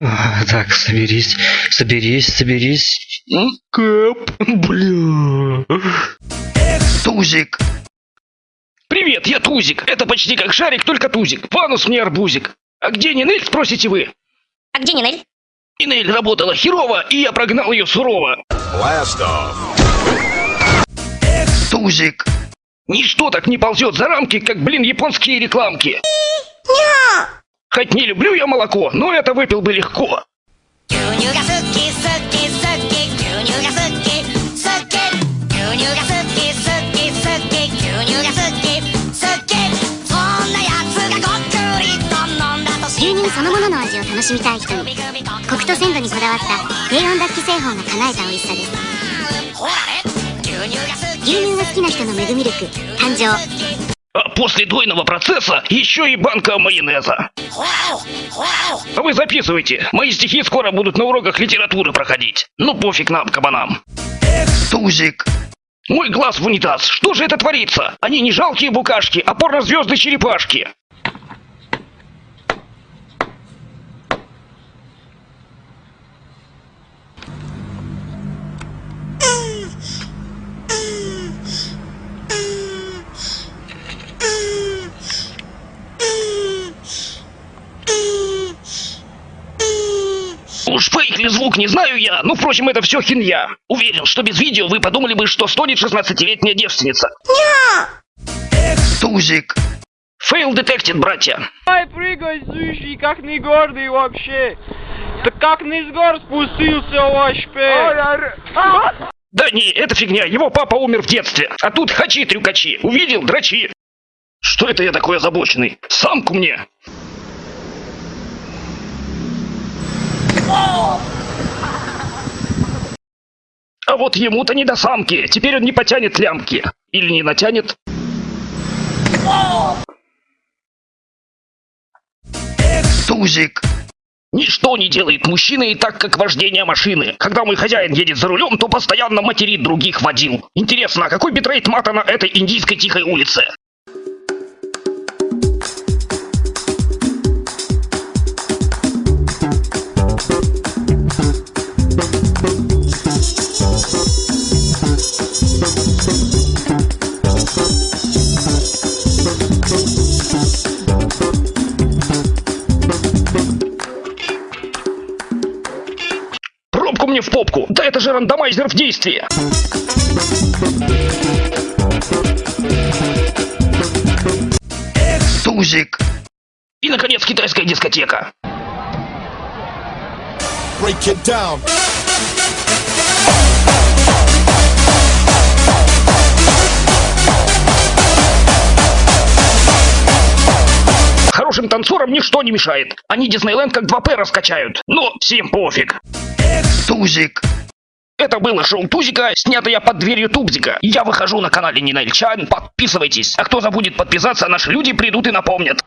Так, соберись, соберись, соберись. М, Кэп, бля. Тузик. Привет, я Тузик. Это почти как шарик, только Тузик. Фанус мне арбузик. А где Нинель, спросите вы? А где Нинель? Нинель работала херово, и я прогнал ее сурово. Off. Тузик. Ничто так не ползет за рамки, как, блин, японские рекламки. Хоть не люблю я молоко, но это выпил бы легко. 牛乳が好き好き好き牛乳が好き好き牛乳が好き好き好き牛乳が好き好きそんなやつがごっくりと飲んだと牛乳そのものの味を楽しみたい人にコクと鮮度にこだわった低温脱気製法が叶えた美味しさですほらね牛乳が好き牛乳が好きな人のメグミルク誕生 А после дойного процесса еще и банка майонеза. А вы записывайте. Мои стихи скоро будут на уроках литературы проходить. Ну пофиг нам, кабанам. Тузик. Мой глаз в унитаз. Что же это творится? Они не жалкие букашки, а порнозвезды-черепашки. Уж фейк ли звук, не знаю я. Ну, впрочем, это все хинья. Уверен, что без видео вы подумали бы, что стонет 16-летняя девственница. Тузик. Фейл детектед, братья. Ай, прыгай, сущий, как не гордый вообще. Да как не с гор спустился вообще. Да не, это фигня, его папа умер в детстве. А тут хачи-трюкачи. Увидел, драчи. Что это я такой озабоченный? Самку мне. Вот ему-то не до самки. Теперь он не потянет лямки. Или не натянет. Тузик. Ничто не делает мужчины так, как вождение машины. Когда мой хозяин едет за рулем, то постоянно материт других водил. Интересно, а какой битрейт мата на этой индийской тихой улице? Попку! Да это же рандомайзер в действии! Тузик. И, наконец, китайская дискотека. Break it down. Танцорам ничто не мешает. Они Диснейленд как 2П раскачают. Но всем пофиг. Тузик. Это было шоу Тузика, снятое под дверью Тубзика. Я выхожу на канале Нинельчан, подписывайтесь. А кто забудет подписаться, наши люди придут и напомнят.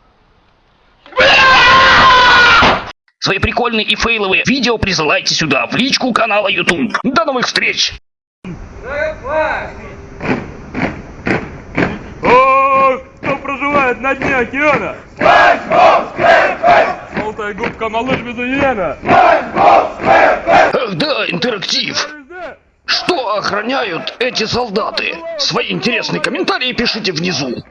Свои прикольные и фейловые видео присылайте сюда, в личку канала YouTube. До новых встреч! На дне океана? Желтая губка малыш без иена. Ах да, интерактив. Что охраняют эти солдаты? Свои интересные комментарии пишите внизу.